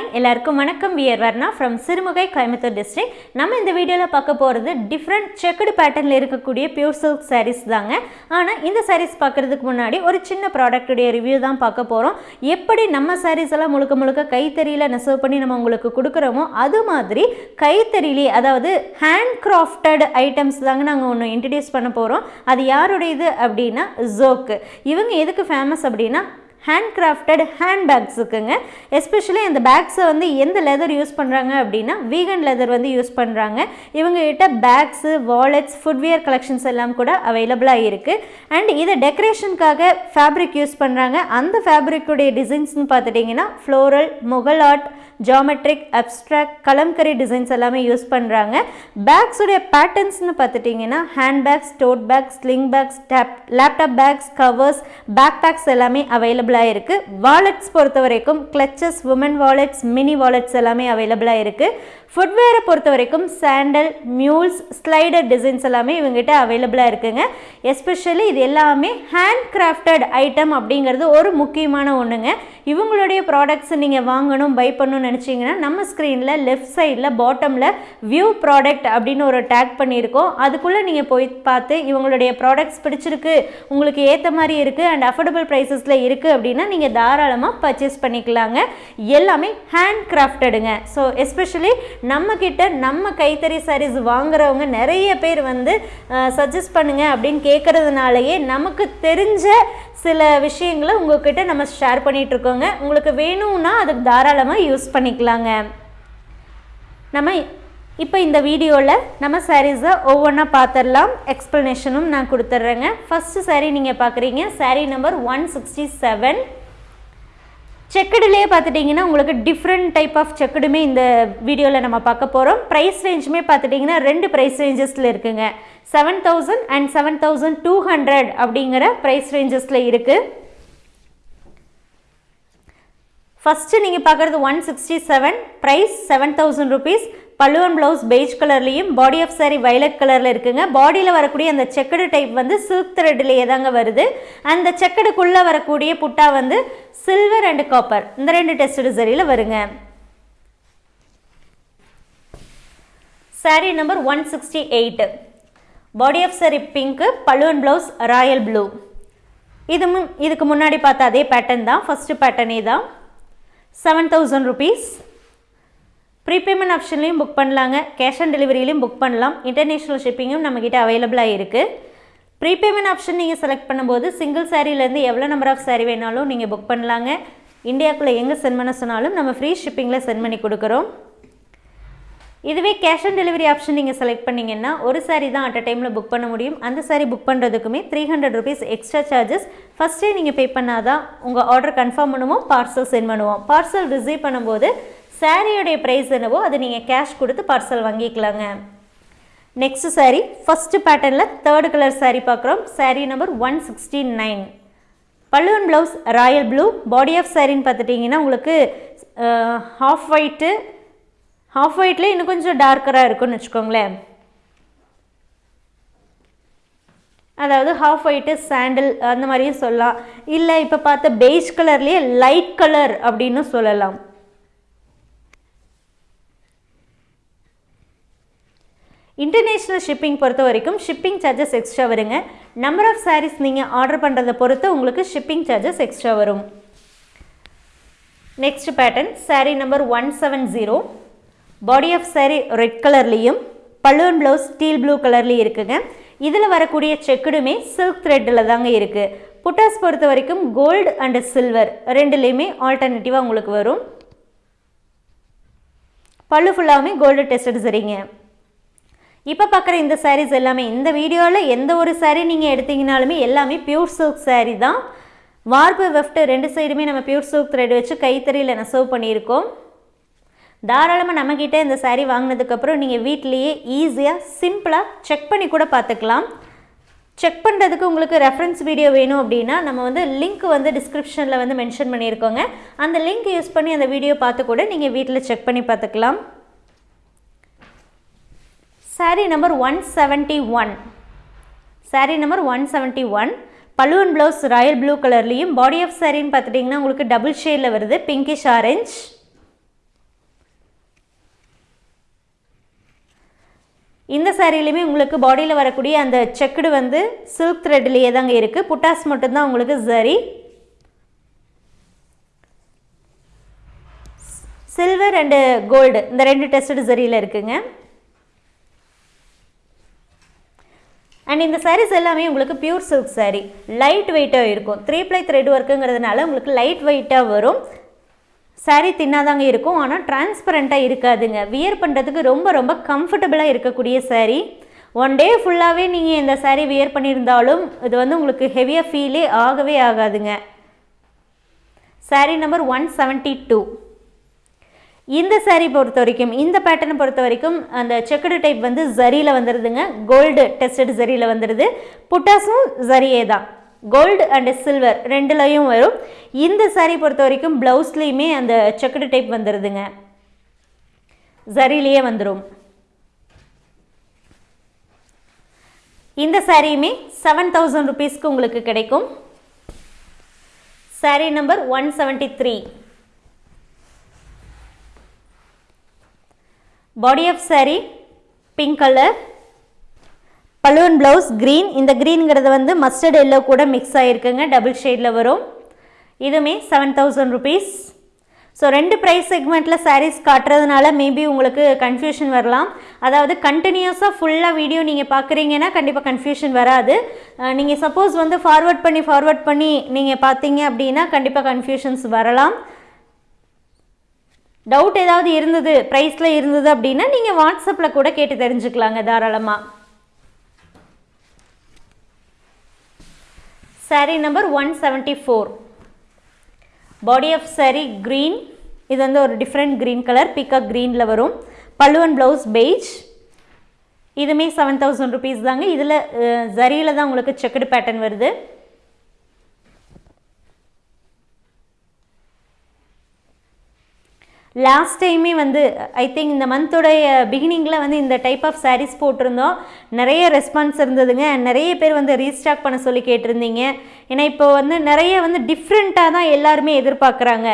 Hi எல்லாருக்கும் வணக்கம். We're Varna from Sirumugai Coimbatore district நம்ம இந்த வீடியோவில் பார்க்க போகிறது டிஃப்ரெண்ட் செக்குடு பேட்டர்னில் இருக்கக்கூடிய பியூர் சில்க் சாரீஸ் தாங்க. ஆனால் இந்த சாரீஸ் பார்க்குறதுக்கு முன்னாடி ஒரு சின்ன ப்ராடக்ட்டுடைய ரிவ்யூ தான் பார்க்க போகிறோம் எப்படி நம்ம சாரீஸ் எல்லாம் முழுக்க முழுக்க கைத்தறியில் நெசவு பண்ணி நம்ம உங்களுக்கு கொடுக்குறோமோ அது மாதிரி கைத்தறியிலே அதாவது ஹேண்ட் கிராஃப்டட் ஐட்டம்ஸ் தாங்க நாங்கள் ஒன்று இன்ட்ரடியூஸ் பண்ண போகிறோம் அது யாருடையது அப்படின்னா ஜோக்கு இவங்க எதுக்கு ஃபேமஸ் அப்படின்னா ஹேண்ட் கிராஃப்டட் ஹேண்ட் பேக்ஸுக்குங்க எஸ்பெஷலி அந்த பேக்ஸை வந்து எந்த லெதர் யூஸ் பண்ணுறாங்க அப்படின்னா வீகன் லெதர் வந்து யூஸ் பண்ணுறாங்க இவங்ககிட்ட பேக்ஸு வாலெட்ஸ் ஃபுட்வேர் கலெக்ஷன்ஸ் எல்லாம் கூட அவைலபிளாக இருக்குது அண்ட் இதை டெக்கரேஷனுக்காக ஃபேப்ரிக் யூஸ் பண்ணுறாங்க அந்த ஃபேப்ரிக்குடைய டிசைன்ஸ்னு பார்த்துட்டிங்கன்னா floral Mughal art geometric abstract kalamkari designs எல்லாமே யூஸ் பண்ணுறாங்க பேக்ஸுடைய பேட்டர்ன்ஸ்னு பார்த்துட்டிங்கன்னா hand bags tote bags sling bags tab laptop bags covers backpacks எல்லாமே அவைலபிளாக இருக்குது வாலெட்ஸ் பொறுத்த வரைக்கும் clutches women wallets mini wallets எல்லாமே அவைலபிளாக இருக்குது ஃபுட்வேரை பொறுத்த வரைக்கும் சாண்டல் மியூல்ஸ் ஸ்லைடர் டிசைன்ஸ் எல்லாமே இவங்ககிட்ட அவைலபிளாக இருக்குங்க. எஸ்பெஷலி இது எல்லாமே ஹேண்ட் கிராஃப்டட் ஐட்டம் அப்படிங்கிறது ஒரு முக்கியமான ஒன்றுங்க இவங்களுடைய ப்ராடக்ட்ஸ் நீங்கள் வாங்கணும் பை பண்ணணும்னு நினச்சிங்கன்னா நம்ம ஸ்க்ரீனில் லெஃப்ட் சைடில் பாட்டமில் வியூ ப்ராடக்ட் அப்படின்னு ஒரு டேக் பண்ணியிருக்கோம். அதுக்குள்ளே நீங்கள் போய் பார்த்து இவங்களுடைய ப்ராடக்ட்ஸ் பிடிச்சிருக்கு உங்களுக்கு ஏற்ற மாதிரி இருக்குது அண்ட் அஃபோர்டபுள் ப்ரைஸஸில் இருக்குது அப்படின்னா நீங்கள் தாராளமாக பர்ச்சேஸ் பண்ணிக்கலாங்க. எல்லாமே ஹேண்ட் கிராஃப்டடுங்க ஸோ எஸ்பெஷலி நம்மக்கிட்ட நம்ம கைத்தறி சாரீஸ் வாங்குறவங்க நிறைய பேர் வந்து சஜஸ்ட் பண்ணுங்கள் அப்படின்னு கேட்குறதுனாலயே நமக்கு தெரிஞ்ச சில விஷயங்களை உங்கள்கிட்ட நம்ம ஷேர் பண்ணிகிட்ருக்கோங்க இருக்கோங்க உங்களுக்கு வேணும்னா அதுக்கு தாராளமாக யூஸ் பண்ணிக்கலாங்க. நம்ம இப்போ இந்த வீடியோவில் நம்ம சாரீஸை ஒவ்வொன்றா பார்த்துடலாம் எக்ஸ்ப்ளனேஷனும் நான் கொடுத்துட்றேங்க ஃபஸ்ட்டு சாரீ நீங்கள் பார்க்குறீங்க sari number one sixty seven செக்கடுலேயே பார்த்துட்டிங்கன்னா உங்களுக்கு டிஃப்ரெண்ட் டைப் ஆஃப் செக்கடுமே இந்த வீடியோவில் நம்ம பார்க்க போகிறோம் ப்ரைஸ் ரேஞ்சுமே பார்த்துட்டிங்கன்னா ரெண்டு ப்ரைஸ் ரேஞ்சஸில் இருக்குங்க. Seven thousand and seven thousand two hundred அப்படிங்கிற ப்ரைஸ் ரேஞ்சஸில் இருக்குது ஃபஸ்ட்டு நீங்கள் பார்க்குறது one sixty seven price seven thousand rupees பல்லுவன் ப்ளவுஸ் பெய்ஜ் கலர்லேயும் பாடி ஆஃப் சாரி வைலட் கலரில் இருக்குங்க. பாடியில் வரக்கூடிய அந்த செக்கடு டைப் வந்து சில்க் த்ரெட்லேயே தாங்க வருது. அந்த செக்கடுக்குள்ளே வரக்கூடிய புட்டா வந்து சில்வர் அண்ட் காப்பர் இந்த ரெண்டு டெஸ்ட் சரியில் வருங்க. Sari number one sixty eight body of sari pink பல்லுவன் ப்ளவுஸ் ராயல் ப்ளூ இது முன் இதுக்கு முன்னாடி பார்த்த அதே பேட்டர்ன் தான். ஃபஸ்ட்டு பேட்டர்னே தான். செவன் தௌசண்ட் ருபீஸ் ப்ரீபேமெண்ட் ஆப்ஷன்லையும் புக் பண்ணலாங்க. கேஷ் ஆன் டெலிவரியிலையும் புக் பண்ணலாம். இன்டர்நேஷ்னல் ஷிப்பிங்கும் நம்மக்கிட்ட அவைலபிளாக இருக்குது ப்ரீபேமெண்ட் ஆப்ஷன் நீங்கள் செலக்ட் பண்ணும்போது சிங்கிள் சாரீலேருந்து எவ்வளோ நம்பர் ஆஃப் சாரீ வேணாலும் நீங்கள் புக் பண்ணலாங்க. இந்தியாவுக்குள்ளே எங்கே சென்ட் பண்ண சொன்னாலும் நம்ம ஃப்ரீ ஷிப்பிங்கில் சென்ட் பண்ணி கொடுக்குறோம். இதுவே கேஷ் ஆன் டெலிவரி ஆப்ஷன் நீங்கள் செலக்ட் பண்ணிங்கன்னா ஒரு சாரீ தான் அட் அ டைமில் புக் பண்ண முடியும். அந்த sari book பண்ணுறதுக்குமே three hundred rupees extra charges ஃபஸ்ட்டே நீங்கள் பே பண்ணாதான் உங்கள் ஆர்டர் கன்ஃபார்ம் பண்ணுவோம் பார்சல் சென்ட் பண்ணுவோம். பார்சல் ரிசீவ் பண்ணும்போது சாரியோடைய ப்ரைஸ் என்னவோ அது நீங்கள் கேஷ் கொடுத்து பார்சல் வாங்கிக்கலாங்க. நெக்ஸ்ட் சாரீ ஃபஸ்ட்டு பேட்டர்னில் தேர்ட் கலர் சாரீ பார்க்குறோம். Sari number one sixty nine பல்லுவன் blouse royal blue body of சாரின்னு பார்த்துட்டிங்கன்னா உங்களுக்கு ஹாஃப் ஒயிட்டு ஹாஃப் ஒயிட்டில் இன்னும் கொஞ்சம் டார்க்கராக இருக்கும்னு வச்சுக்கோங்களேன். அதாவது ஹாஃப் ஒயிட்டு சாண்டில் அந்த மாதிரியும் சொல்லலாம். இல்லை இப்போ பார்த்த பெய்ஜ் கலர்லேயே லைட் கலர் அப்படின்னு சொல்லலாம். இன்டர்நேஷ்னல் ஷிப்பிங் பொறுத்த வரைக்கும் ஷிப்பிங் சார்ஜஸ் எக்ஸ்ட்ரா வருங்க. நம்பர் ஆஃப் சாரீஸ் நீங்கள் ஆர்டர் பண்ணுறதை பொறுத்து உங்களுக்கு ஷிப்பிங் சார்ஜஸ் எக்ஸ்ட்ரா வரும். Next pattern sari number one seven zero body of sari red கலர்லேயும் பல்லுவன் ப்ளவுஸ் ஸ்டீல் ப்ளூ கலர்லேயும் இருக்குங்க. இதில் வரக்கூடிய செக்குடுமே சில்க் த்ரெட்டில் தாங்க இருக்குது புட்டாஸ் பொறுத்த வரைக்கும் கோல்டு அண்டு சில்வர் ரெண்டுலேயுமே ஆல்டர்னேட்டிவாக உங்களுக்கு வரும். பல்லு ஃபுல்லாகவுமே கோல்டு டெஸ்டட் சரிங்க. இப்போ பார்க்குற இந்த சாரீஸ் எல்லாமே இந்த வீடியோவில் எந்த ஒரு சாரீ நீங்கள் எடுத்தீங்கனாலுமே எல்லாமே பியூர் சில்க் சாரீ தான். வார்ப்பு வெஃப்ட் ரெண்டு சைடுமே நம்ம பியூர் சில்க் த்ரெட் வச்சு கைத்தறியில் நெசவு பண்ணியிருக்கோம். தாராளமாக நம்மக்கிட்ட இந்த சாரீ வாங்கினதுக்கப்புறம் நீங்கள் வீட்லேயே ஈஸியாக சிம்பிளாக செக் பண்ணி கூட பார்த்துக்கலாம் செக் பண்ணுறதுக்கு உங்களுக்கு ரெஃபரன்ஸ் வீடியோ வேணும் அப்படின்னா நம்ம வந்து லிங்க் வந்து டிஸ்கிரிப்ஷனில் வந்து மென்ஷன் பண்ணியிருக்கோங்க. அந்த லிங்க் யூஸ் பண்ணி அந்த வீடியோ பார்த்து கூட நீங்கள் வீட்டில் செக் பண்ணி பார்த்துக்கலாம் sari number one seventy one sari number one seventy one பல்லுவன் ப்ளவுஸ் ராயல் ப்ளூ கலர்லேயும் பாடி ஆஃப் சாரின்னு பார்த்துட்டிங்கன்னா உங்களுக்கு டபுள் ஷேடில் வருது. பிங்கிஷ் ஆரஞ்ச் இந்த சாரீலையுமே உங்களுக்கு பாடியில் வரக்கூடிய அந்த செக்குடு வந்து சில்க் த்ரெட்லேயே தாங்க இருக்குது புட்டாஸ் மட்டும்தான் உங்களுக்கு சரி சில்வர் அண்டு கோல்டு இந்த ரெண்டு டெஸ்டட் சரியில் இருக்குங்க. அண்ட் இந்த சாரீஸ் எல்லாமே உங்களுக்கு பியூர் சில்க் சாரீ லைட் வெயிட்டாக இருக்கும். த்ரீ ப்ளை த்ரெட் ஒர்க்குங்கிறதுனால உங்களுக்கு லைட் வெயிட்டாக வரும். சாரீ தின்னாதாங்க இருக்கும். ஆனால் டிரான்ஸ்பரண்ட்டாக இருக்காதுங்க. வியர் பண்ணுறதுக்கு ரொம்ப ரொம்ப கம்ஃபர்டபுளாக இருக்கக்கூடிய சாரீ ஒன் டே ஃபுல்லாகவே நீங்கள் இந்த சாரீ வியர் பண்ணியிருந்தாலும் இது வந்து உங்களுக்கு ஹெவியாக ஃபீலே ஆகவே ஆகாதுங்க. Sari number one seventy two இந்த சாரீ பொறுத்த வரைக்கும் இந்த பேட்டர்னை பொறுத்த வரைக்கும் அந்த செக்குடு டைப் வந்து ஜரியில் வந்துடுதுங்க கோல்டு டெஸ்டட் ஜரியில் வந்துடுது புட்டாஸும் ஜரியே தான். கோல்டு அண்டு சில்வர் ரெண்டுலையும் வரும். இந்த சாரீ பொறுத்த வரைக்கும் ப்ளவுஸ்லேயுமே அந்த செக்குடு டைப் வந்துடுதுங்க ஜரிலேயே வந்துடும் இந்த சாரியுமே செவன் தௌசண்ட் ருபீஸ்க்கு உங்களுக்கு கிடைக்கும். Sari number one seventy three body of sari pink colour balloon blouse green இந்த க்ரீனுங்கிறது வந்து மஸ்டர்ட் எல்லோ கூட மிக்ஸ் ஆகிருக்குங்க டபுள் ஷேடில் வரும். இதுவுமே செவன் தௌசண்ட் ருபீஸ் ஸோ ரெண்டு ப்ரைஸ் செக்மெண்ட்டில் சாரீஸ் காட்டுறதுனால மேபி உங்களுக்கு கன்ஃபியூஷன் வரலாம். அதாவது கண்டினியூஸாக ஃபுல்லாக வீடியோ நீங்கள் பார்க்குறீங்கன்னா கண்டிப்பாக கன்ஃபியூஷன் வராது. நீங்கள் சப்போஸ் வந்து ஃபார்வர்ட் பண்ணி ஃபார்வர்ட் பண்ணி நீங்கள் பார்த்தீங்க அப்படின்னா கண்டிப்பாக கன்ஃபியூஷன்ஸ் வரலாம். டவுட் ஏதாவது இருந்தது ப்ரைஸில் இருந்தது அப்படின்னா நீங்கள் வாட்ஸ்அப்பில் கூட கேட்டு தெரிஞ்சுக்கலாங்க தாராளமாக saree number one seventy four body off saree green இது வந்து ஒரு டிஃப்ரெண்ட் க்ரீன் கலர் பிக்கப் க்ரீனில் வரும். பல்லுவன் ப்ளவுஸ் பெய்ஜ் இதுவுமே செவன் தௌசண்ட் ருபீஸ் தாங்க. இதில் ஜரியில் தான் உங்களுக்கு செக்குடு பேட்டர்ன் வருது. லாஸ்ட் டைமே வந்து ஐ திங்க் இந்த மந்தோடைய பிகினிங்கில் வந்து இந்த டைப் ஆஃப் சாரீஸ் போட்டிருந்தோம். நிறைய ரெஸ்பான்ஸ் இருந்ததுங்க. நிறைய பேர் வந்து ரீஸ்டாக் பண்ண சொல்லி கேட்டிருந்தீங்க. ஏன்னா இப்போ வந்து நிறைய வந்து டிஃப்ரெண்ட்டாக தான் எல்லாருமே எதிர்பார்க்குறாங்க.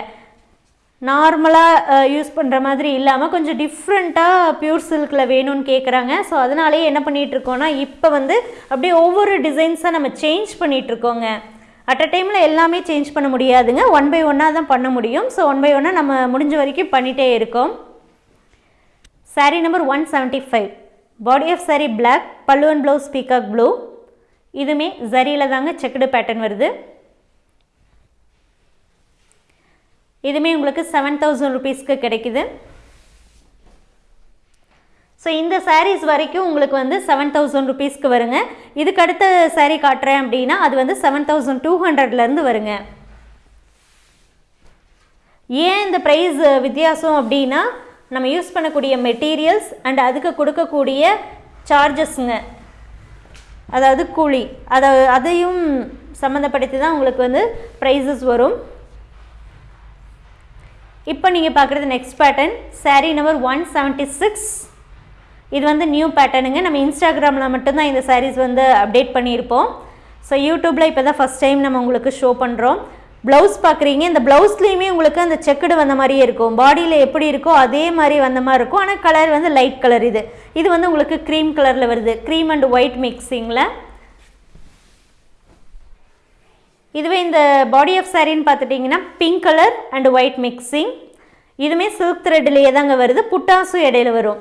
நார்மலாக யூஸ் பண்ணுற மாதிரி இல்லாமல் கொஞ்சம் டிஃப்ரெண்ட்டாக பியூர் சில்கில் வேணும்னு கேட்குறாங்க ஸோ அதனாலேயே என்ன பண்ணிகிட்ருக்கோன்னா இப்போ வந்து அப்படியே ஒவ்வொரு டிசைன்ஸாக நம்ம சேஞ்ச் பண்ணிகிட்ருக்கோங்க அட் அ டைமில் எல்லாமே சேஞ்ச் பண்ண முடியாதுங்க. ஒன் பை ஒன்னாக தான் பண்ண முடியும். ஸோ ஒன் பை ஒன்னாக நம்ம முடிஞ்ச வரைக்கும் பண்ணிகிட்டே இருக்கோம். Saree number one seventy five body off saree black பல்லுவன் ப்ளவுஸ் பீகாக் ப்ளூ இதுவுமே ஜரியில் தாங்க செக்குடு பேட்டர்ன் வருது. இதுவுமே உங்களுக்கு செவன் தௌசண்ட் ருபீஸ்க்கு கிடைக்குது. ஸோ இந்த சாரீஸ் வரைக்கும் உங்களுக்கு வந்து செவன் தௌசண்ட் ருபீஸ்க்கு வருங்க. இதுக்கு அடுத்த சாரீ காட்டுறேன் அப்படின்னா அது வந்து செவன் தௌசண்ட் டூ ஹண்ட்ரட்லேருந்து வருங்க. ஏன் இந்த ப்ரைஸ் வித்தியாசம் அப்படின்னா நம்ம யூஸ் பண்ணக்கூடிய மெட்டீரியல்ஸ் அண்ட் அதுக்கு கொடுக்கக்கூடிய சார்ஜஸ்ங்க அதாவது கூலி. அதை அதையும் சம்மந்தப்படுத்தி தான் உங்களுக்கு வந்து ப்ரைஸஸ் வரும். இப்போ நீங்கள் பார்க்குறது next pattern saree number one seventy six இது வந்து நியூ பேட்டர்னுங்க நம்ம இன்ஸ்டாகிராமில் மட்டும்தான் இந்த சாரீஸ் வந்து அப்டேட் பண்ணியிருப்போம். ஸோ யூடியூப்பில் இப்போ தான் ஃபஸ்ட் டைம் நம்ம உங்களுக்கு ஷோ பண்ணுறோம் ப்ளவுஸ் பார்க்குறீங்க இந்த ப்ளவுஸ்லேயுமே உங்களுக்கு அந்த செக்குடு வந்த மாதிரியே இருக்கும். பாடியில் எப்படி இருக்கோ அதே மாதிரி வந்த மாதிரி இருக்கும். ஆனால் கலர் வந்து லைட் கலர் இது. இது வந்து உங்களுக்கு க்ரீம் கலரில் வருது. க்ரீம் அண்ட் ஒயிட் மிக்ஸிங்கில் இதுவே இந்த பாடி ஆஃப் சாரின்னு பார்த்துட்டிங்கன்னா pink colour and white mixing இதுவுமே சில்க் த்ரெட்லேயே தாங்க வருது. புட்டாசும் இடையில வரும்.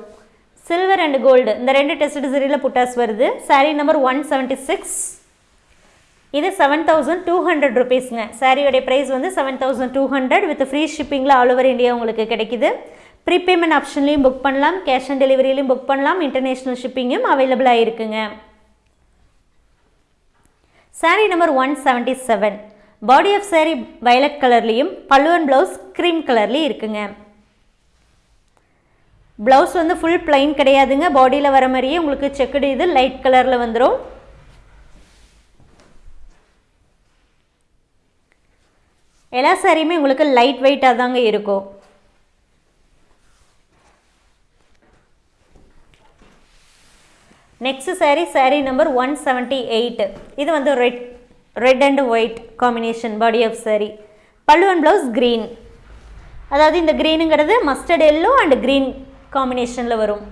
சில்வர் அண்ட் கோல்டு இந்த ரெண்டு டெஸ்ட் சரியில் புட்டாஸ் வருது. Saree number one seventy six இது செவன் தௌசண்ட் டூ ஹண்ட்ரட் ருபீஸ்ங்க சாரியோடைய ப்ரைஸ் வந்து seven thousand two hundred with free ஷிப்பிங்கில் all over India உங்களுக்கு கிடைக்குது. ப்ரீபேமெண்ட் ஆப்ஷன்லையும் புக் பண்ணலாம். கேஷ் ஆன் டெலிவரியிலையும் புக் பண்ணலாம். இன்டர்நேஷ்னல் ஷிப்பிங்கும் அவைலபிளாக இருக்குங்க saree number one seventy seven body off saree violet கலர்லேயும் பல்லுவன் ப்ளவுஸ் க்ரீம் கலர்லேயும் இருக்குங்க. ப்ளவுஸ் வந்து ஃபுல் பிளைன் கிடையாதுங்க. பாடியில் வர மாதிரியே உங்களுக்கு செக்குடு இது லைட் கலரில் வந்துடும் எல்லா சாரியுமே உங்களுக்கு லைட் வெயிட்டாக தாங்க இருக்கும். Next saree saree number one seventy eight இது வந்து red red and white combination body off saree பல்லுவன் ப்ளவுஸ் க்ரீன் அதாவது இந்த க்ரீனுங்கிறது மஸ்டர்ட் எல்லோ அண்ட் க்ரீன் காம்பினேஷனில் வரும்.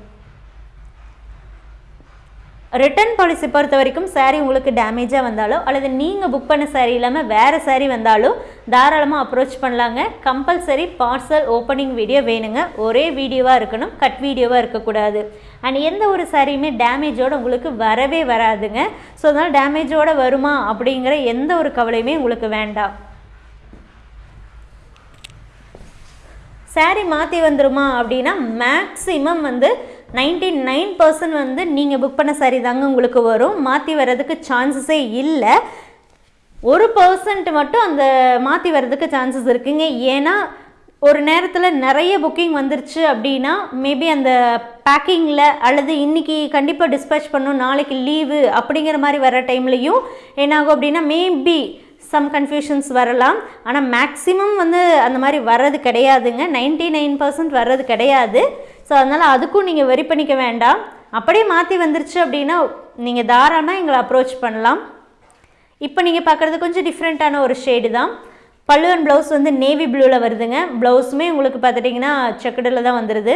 ரிட்டர்ன் பாலிசி பொறுத்த வரைக்கும் சாரீ உங்களுக்கு டேமேஜாக வந்தாலோ அல்லது நீங்கள் புக் பண்ண சாரீ இல்லாமல் வேறு சாரீ வந்தாலோ தாராளமாக அப்ரோச் பண்ணலாங்க. கம்பல்சரி பார்சல் ஓப்பனிங் வீடியோ வேணுங்க. ஒரே வீடியோவாக இருக்கணும் கட் வீடியோவாக இருக்கக்கூடாது. அண்ட் எந்த ஒரு சாரியுமே டேமேஜோடு உங்களுக்கு வரவே வராதுங்க. ஸோ அதனால் டேமேஜோடு வருமா அப்படிங்கிற எந்த ஒரு கவலையுமே உங்களுக்கு வேண்டாம். Saree மாற்றி வந்துருமா அப்படின்னா மேக்ஸிமம் வந்து நைன்டி நைன் பர்சன்ட் வந்து நீங்கள் புக் பண்ண சாரீ தாங்க உங்களுக்கு வரும். மாற்றி வர்றதுக்கு சான்சஸே இல்லை. ஒரு பர்சன்ட் மட்டும் அந்த மாற்றி வர்றதுக்கு சான்சஸ் இருக்குங்க. ஏன்னா ஒரு நேரத்தில் நிறைய புக்கிங் வந்துருச்சு அப்படின்னா மேபி அந்த பேக்கிங்கில் அல்லது இன்றைக்கி கண்டிப்பாக டிஸ்பேச் பண்ணும் நாளைக்கு லீவு அப்படிங்கிற மாதிரி வர டைம்லையும் என்னாகும் அப்படின்னா மேபி சம் கன்ஃபியூஷன்ஸ் வரலாம். ஆனால் மேக்ஸிமம் வந்து அந்த மாதிரி வர்றது கிடையாதுங்க. நைன்டி நைன் பர்சன்ட் வர்றது கிடையாது. ஸோ அதனால் அதுக்கும் நீங்கள் வெரி பண்ணிக்க வேண்டாம். அப்படியே மாற்றி வந்துருச்சு அப்படின்னா நீங்கள் தாராளமாக எங்களை அப்ரோச் பண்ணலாம். இப்போ நீங்கள் பார்க்குறது கொஞ்சம் டிஃப்ரெண்ட்டான ஒரு ஷேடு தான். பல்லுவன் ப்ளவுஸ் வந்து நேவி ப்ளூவில் வருதுங்க. ப்ளவுஸுமே உங்களுக்கு பார்த்துட்டிங்கன்னா செக்கடில் தான் வந்துடுது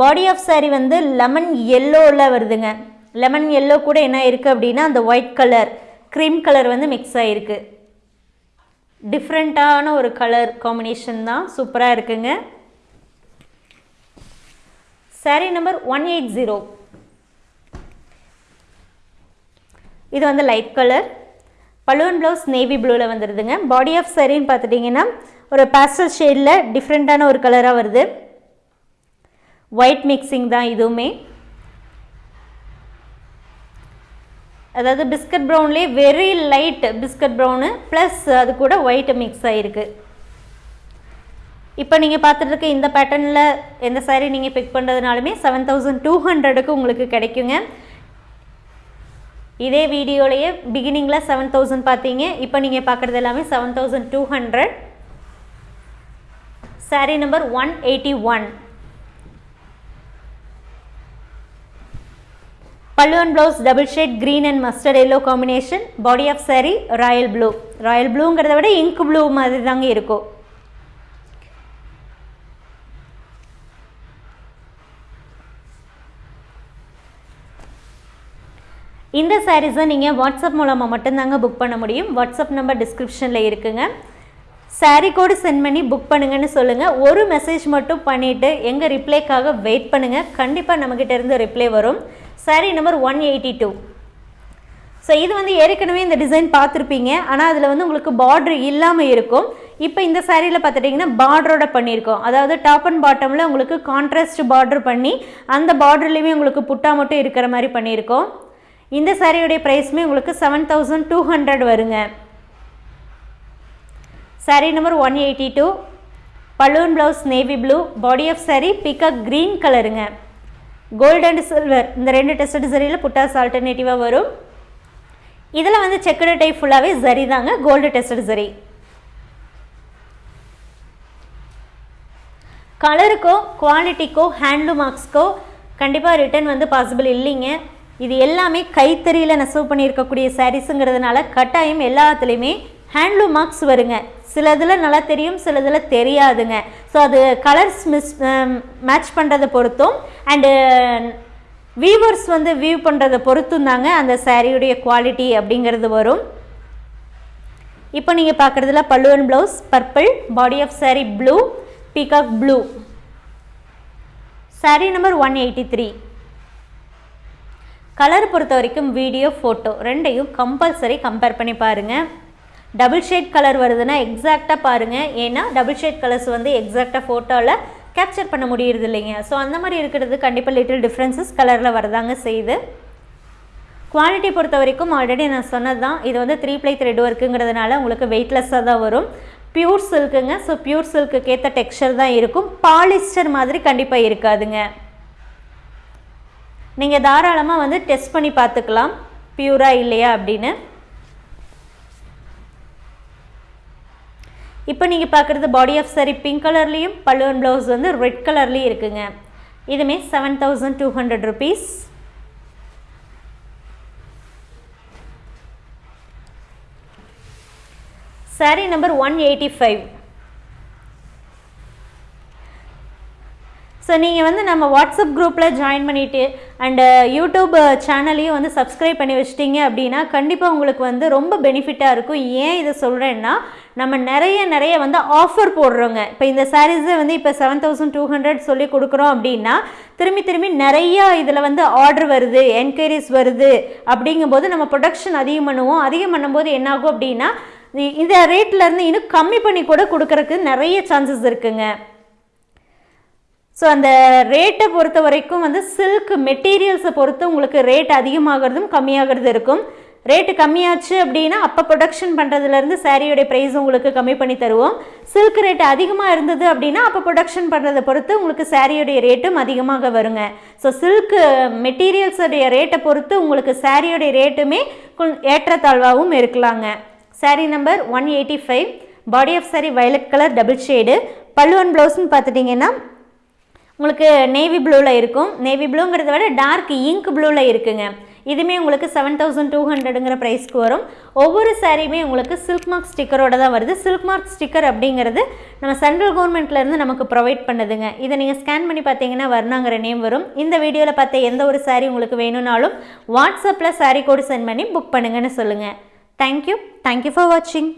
பாடி ஆஃப் saree வந்து லெமன் எல்லோவில் வருதுங்க. லெமன் எல்லோ கூட என்ன இருக்குது அப்படின்னா அந்த ஒயிட் கலர் க்ரீம் கலர் வந்து மிக்ஸ் ஆகிருக்கு டிஃப்ரெண்ட்டான ஒரு கலர் காம்பினேஷன் தான் சூப்பராக இருக்குங்க. Saree number one eight zero இது வந்து light colour balloon blouse navy ப்ளூவில் வந்துடுதுங்க பாடி ஆஃப் சரின்னு பார்த்துட்டிங்கன்னா ஒரு பேஸ்டல் ஷேடில் டிஃப்ரெண்ட்டான ஒரு கலராக வருது. ஒயிட் மிக்சிங் தான் இதுவுமே. அதாவது biscuit ப்ரௌன்லேயே very light biscuit brown plus அது கூட ஒயிட் மிக்ஸ் ஆகிருக்கு இப்போ நீங்கள் பார்த்துட்டு இருக்க இந்த பேட்டர்னில் எந்த சாரீ நீங்கள் பிக் பண்ணுறதுனாலுமே செவன் தௌசண்ட் டூ ஹண்ட்ரடுக்கு உங்களுக்கு கிடைக்குங்க. இதே வீடியோலையே பிகினிங்கில் செவன் தௌசண்ட் பார்த்தீங்க இப்போ நீங்கள் பார்க்குறது எல்லாமே seven thousand two hundred saree number one eighty one பல்லுவன் blouse double shade green and mustard yellow combination body off saree royal blue royal ப்ளூங்கிறத விட இங்க் ப்ளூ மாதிரி தாங்க இருக்கும் இந்த சாரீஸை நீங்கள் வாட்ஸ்அப் மூலமாக மட்டும்தாங்க புக் பண்ண முடியும். வாட்ஸ்அப் நம்பர் டிஸ்கிரிப்ஷனில் இருக்குங்க. சாரீ கோடு சென்ட் பண்ணி புக் பண்ணுங்கன்னு சொல்லுங்கள் ஒரு மெசேஜ் மட்டும் பண்ணிவிட்டு எங்கள் ரிப்ளைக்காக வெயிட் பண்ணுங்கள் கண்டிப்பாக நம்மக்கிட்ட இருந்து ரிப்ளை வரும். Saree number one eighty two so இது வந்து ஏற்கனவே இந்த டிசைன் பார்த்துருப்பீங்க. ஆனால் அதில் வந்து உங்களுக்கு பார்ட்ரு இல்லாமல் இருக்கும். இப்போ இந்த சாரியில் பார்த்துட்டிங்கன்னா பார்டரோட பண்ணியிருக்கோம். அதாவது டாப் அண்ட் பாட்டமில் உங்களுக்கு கான்ட்ராஸ்ட் பார்டர் பண்ணி அந்த பார்டர்லேயுமே உங்களுக்கு புட்டா மட்டும் இருக்கிற மாதிரி பண்ணியிருக்கோம். இந்த சாரியுடைய ப்ரைஸுமே உங்களுக்கு செவன் தௌசண்ட் டூ ஹண்ட்ரட் வருங்க. Saree number one eighty two balloon blouse navy blue body off saree peacock green கலருங்க கோல்டு அண்ட் சில்வர் இந்த ரெண்டு டெஸ்ட் சரியில் புட்டாஸ் ஆல்டர்னேட்டிவாக வரும். இதில் வந்து செக்குடு டைப் ஃபுல்லாகவே சரி தாங்க கோல்டு டெஸ்டட் சரி. கலருக்கோ குவாலிட்டிக்கோ ஹேண்ட்லூம் மார்க்ஸ்க்கோ கண்டிப்பாக ரிட்டர்ன் வந்து பாசிபிள் இல்லைங்க. இது எல்லாமே கைத்தறியில் நெசவு பண்ணியிருக்கக்கூடிய சாரீஸுங்கிறதுனால கட்டாயம் எல்லாத்துலேயுமே ஹேண்ட்லூம் மார்க்ஸ் வருங்க. சிலதில் நல்லா தெரியும் சிலதில் தெரியாதுங்க. ஸோ அது கலர்ஸ் மிஸ் மேட்ச் பண்ணுறதை பொறுத்தும் அண்டு வியூவர்ஸ் uh, வந்து வியூ பண்ணுறதை பொறுத்தும் தாங்க அந்த சாரியுடைய குவாலிட்டி அப்படிங்கிறது வரும். இப்போ நீங்கள் பார்க்குறதுல பல்லுவன் blouse purple body off saree blue peacock blue saree number one eighty three colour பொறுத்த வரைக்கும் வீடியோ ஃபோட்டோ ரெண்டையும் கம்பல்சரி கம்பேர் பண்ணி பாருங்கள் டபுள் ஷேட் கலர் வருதுன்னா எக்ஸாக்டாக பாருங்கள் ஏன்னா டபுள் ஷேட் கலர்ஸ் வந்து எக்ஸாக்டாக ஃபோட்டோவில் கேப்சர் பண்ண முடியறது இல்லைங்க. ஸோ அந்த மாதிரி இருக்கிறது கண்டிப்பாக லிட்டில் டிஃப்ரென்சஸ் கலரில் வரதாங்க செய்யுது. குவாலிட்டி பொறுத்த வரைக்கும் ஆல்ரெடி நான் சொன்னது தான் இது வந்து த்ரீ ப்ளை த்ரெட் ஒர்க்குங்கிறதுனால உங்களுக்கு வெயிட்லெஸ்ஸாக தான் வரும். பியூர் சில்க்குங்க ஸோ பியூர் சில்க்குக்கு ஏற்ற டெக்ஸ்டர் தான் இருக்கும். பாலிஸ்டர் மாதிரி கண்டிப்பாக இருக்காதுங்க. நீங்கள் தாராளமாக வந்து டெஸ்ட் பண்ணி பார்த்துக்கலாம். பியூராக இல்லையா அப்படின்னு. இப்போ நீங்கள் பார்க்குறது பாடி ஆஃப் சாரி பிங்க் கலர்லேயும் பல்லுவன் ப்ளவுஸ் வந்து ரெட் கலர்லேயும் இருக்குங்க. இதுமே seven thousand two hundred rupees saree number one eighty five so நீங்கள் வந்து நம்ம வாட்ஸ்அப் குரூப்பில் ஜாயின் பண்ணிவிட்டு அண்டு யூடியூப் சேனலையும் வந்து சப்ஸ்கிரைப் பண்ணி வச்சிட்டிங்க அப்படின்னா கண்டிப்பாக உங்களுக்கு வந்து ரொம்ப பெனிஃபிட்டாக இருக்கும். ஏன் இதை சொல்கிறேன்னா நம்ம நிறைய நிறைய வந்து ஆஃபர் போடுறோங்க. இப்போ இந்த சாரீஸை வந்து இப்போ செவன் தௌசண்ட் டூ ஹண்ட்ரட் சொல்லி கொடுக்குறோம் அப்படின்னா திரும்பி திரும்பி நிறையா இதில் வந்து ஆர்டர் வருது என்கொயரிஸ் வருது. அப்படிங்கும்போது நம்ம ப்ரொடக்ஷன் அதிகம் பண்ணுவோம். அதிகம் பண்ணும்போது என்னாகும் அப்படின்னா இந்த ரேட்லேருந்து இன்னும் கம்மி பண்ணி கூட கொடுக்கறக்கு நிறைய சான்சஸ் இருக்குங்க. ஸோ அந்த ரேட்டை பொறுத்த வரைக்கும் வந்து சில்க் மெட்டீரியல்ஸை பொறுத்து உங்களுக்கு ரேட் அதிகமாகிறதும் கம்மியாகிறது இருக்கும். ரேட்டு கம்மியாச்சு அப்படின்னா அப்போ ப்ரொடக்ஷன் பண்ணுறதுலேருந்து சாரியோடைய ப்ரைஸ் உங்களுக்கு கம்மி பண்ணி தருவோம். சில்க் ரேட் அதிகமாக இருந்தது அப்படின்னா அப்போ ப்ரொடக்ஷன் பண்ணுறதை பொறுத்து உங்களுக்கு சாரியோடைய ரேட்டும் அதிகமாக வருங்க. ஸோ சில்க் மெட்டீரியல்ஸுடைய ரேட்டை பொறுத்து உங்களுக்கு சாரியோடைய ரேட்டுமே ஏற்றத்தாழ்வாகவும் இருக்கலாங்க. Saree number one eighty five body off saree violet colour double shade பல்லுவன் ப்ளவுஸ்ன்னு பார்த்துட்டிங்கன்னா உங்களுக்கு நேவி ப்ளூவில் இருக்கும். நேவி ப்ளூங்கிறத விட டார்க் இங்க் ப்ளூவில் இருக்குங்க. இதுவுமே உங்களுக்கு செவன் தௌசண்ட் டூ ஹண்ட்ரடுங்கிற ப்ரைஸ்க்கு வரும். ஒவ்வொரு சாரியுமே உங்களுக்கு சில்க் மார்க் ஸ்டிக்கரோட தான் வருது. சில்க் மார்க் ஸ்டிக்கர் அப்படிங்கிறது நம்ம சென்ட்ரல் கவர்மெண்ட்லேருந்து நமக்கு ப்ரொவைட் பண்ணுதுங்க. இதை நீங்கள் ஸ்கேன் பண்ணி பார்த்தீங்கன்னா வர்ணாங்கிற நேம் வரும். இந்த வீடியோவில் பார்த்த எந்த ஒரு சாரி உங்களுக்கு வேணும்னாலும் வாட்ஸ்அப்பில் சாரி கோடு சென்ட் பண்ணி புக் பண்ணுங்கன்னு சொல்லுங்கள் தேங்க்யூ தேங்க்யூ ஃபார் வாட்சிங்